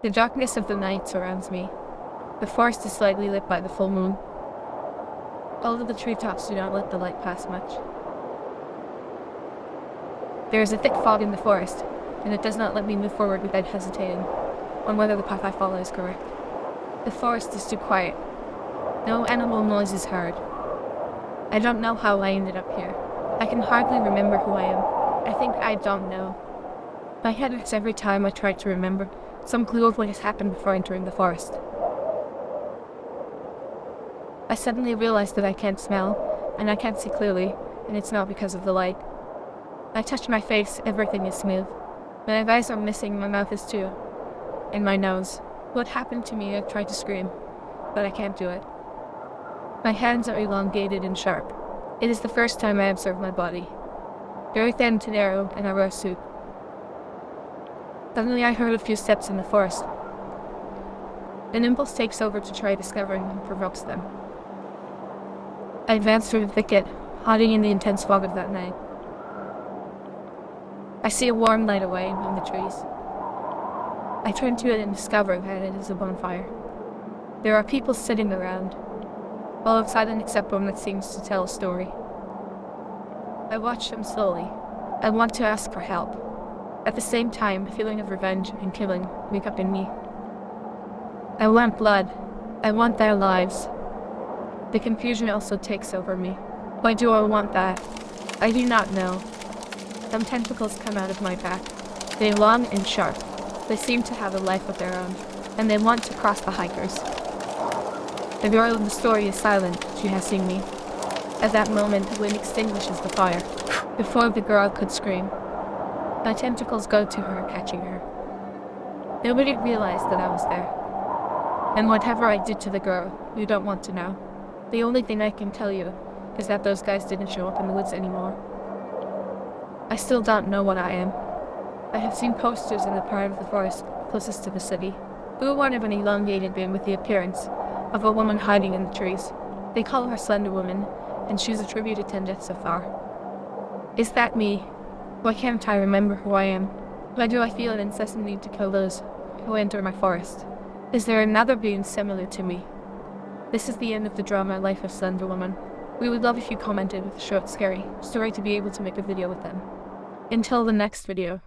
The darkness of the night surrounds me. The forest is slightly lit by the full moon. Of the treetops do not let the light pass much. There is a thick fog in the forest, and it does not let me move forward without hesitating on whether the path I follow is correct. The forest is too quiet. No animal noise is heard. I don't know how I ended up here. I can hardly remember who I am. I think I don't know. My head hurts every time I try to remember some clue of what has happened before entering the forest. I suddenly realize that I can't smell, and I can't see clearly, and it's not because of the light. I touch my face, everything is smooth. My eyes are missing, my mouth is too. And my nose. What happened to me? I tried to scream, but I can't do it. My hands are elongated and sharp. It is the first time I observe my body. Very thin to narrow, and I a suit. Suddenly I heard a few steps in the forest. An impulse takes over to try discovering and provokes them. I advance through the thicket, hiding in the intense fog of that night. I see a warm light away among the trees. I turn to it and discover that it is a bonfire. There are people sitting around, all of silent except one that seems to tell a story. I watch them slowly. I want to ask for help. At the same time, a feeling of revenge and killing wake up in me. I want blood. I want their lives. The confusion also takes over me. Why do I want that? I do not know. Some tentacles come out of my back. They long and sharp. They seem to have a life of their own, and they want to cross the hikers. The girl in the story is silent. She has seen me. At that moment, the wind extinguishes the fire, before the girl could scream. My tentacles go to her, catching her. Nobody realized that I was there. And whatever I did to the girl, you don't want to know. The only thing I can tell you is that those guys didn't show up in the woods anymore. I still don't know what I am. I have seen posters in the part of the forest closest to the city. Blue one of an elongated man with the appearance of a woman hiding in the trees. They call her Slender Woman, and she's attributed ten deaths so far. Is that me? Why can't I remember who I am? Why do I feel an incessant need to kill those who enter my forest? Is there another being similar to me? This is the end of the drama Life of Slender Woman. We would love if you commented with a short scary story to be able to make a video with them. Until the next video.